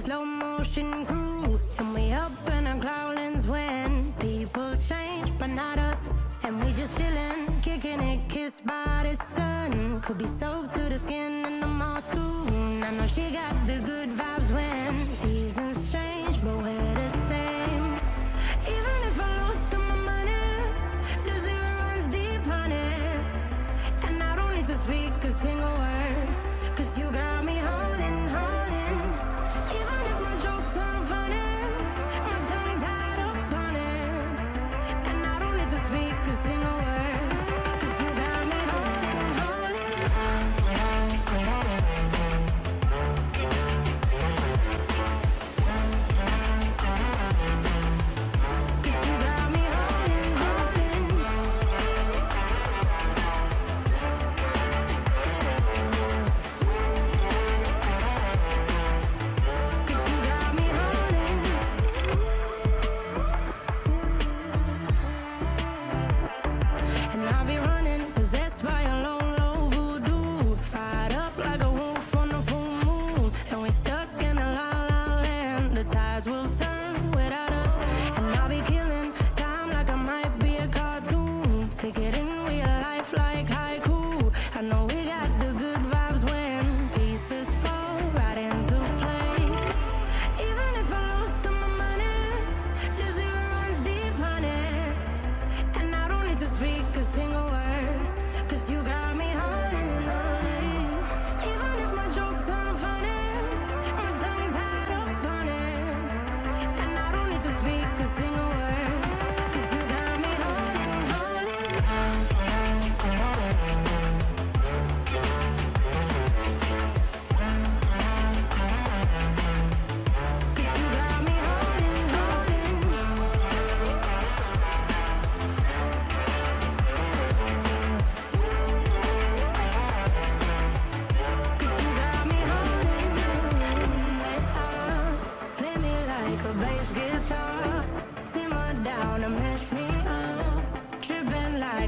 slow motion crew And we up in our cloudlands when People change, but not us And we just chillin', kicking it, kissed by the sun. Could be soaked to the skin in the moss soon I know she got the good vibes when Seasons change, but we're the same. Even if I lose all my money The zero runs deep, honey And I don't need to speak,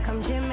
come Jim.